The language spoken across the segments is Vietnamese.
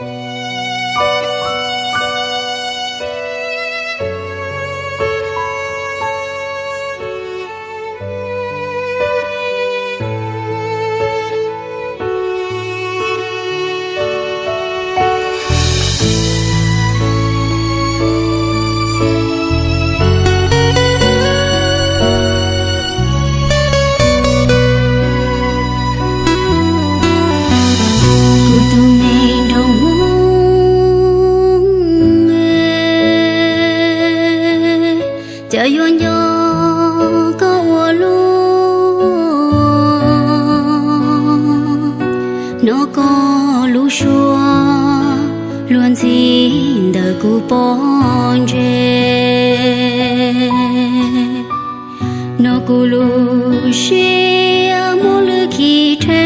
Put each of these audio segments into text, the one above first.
Cuộc. giờ yuan yo có ua lu nó có lu xua luôn xin đời cu bon nó cu lu xia mu lu ki tre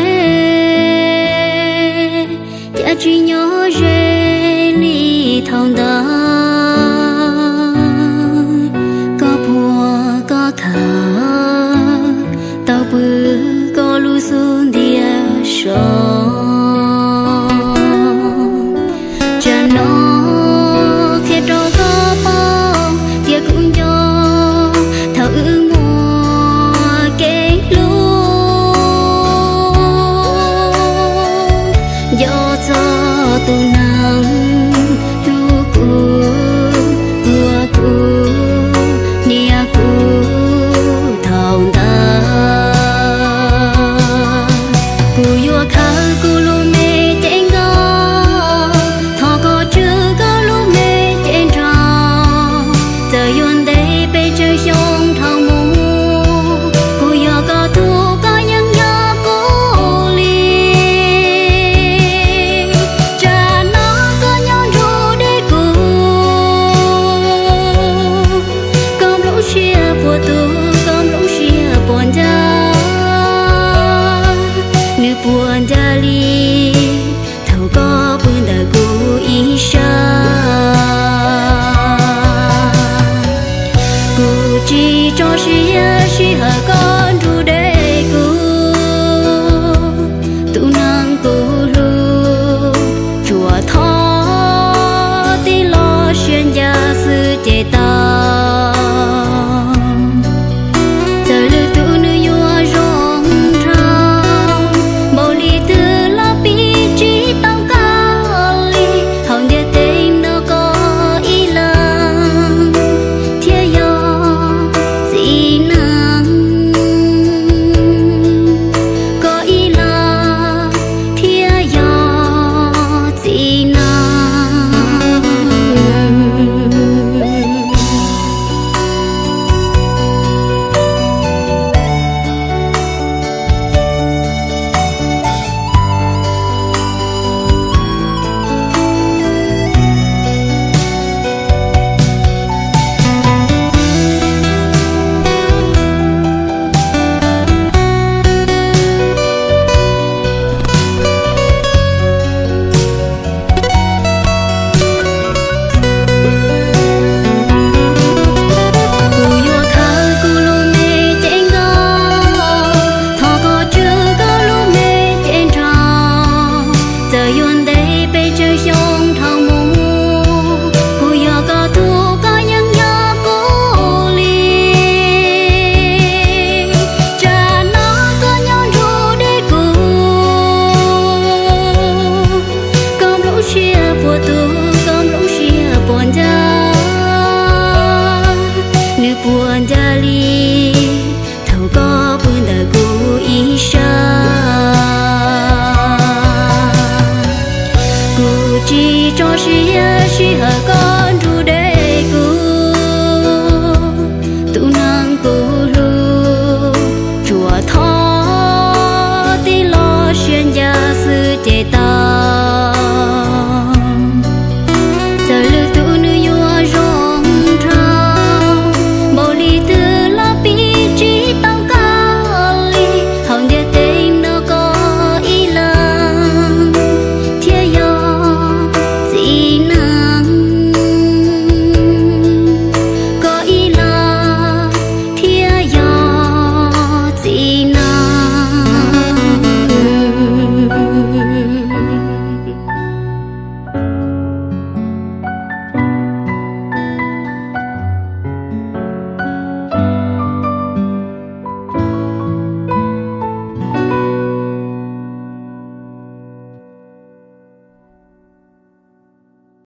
no sang tu lu chùa thó tí xuyên gia sư chế ta giờ lưu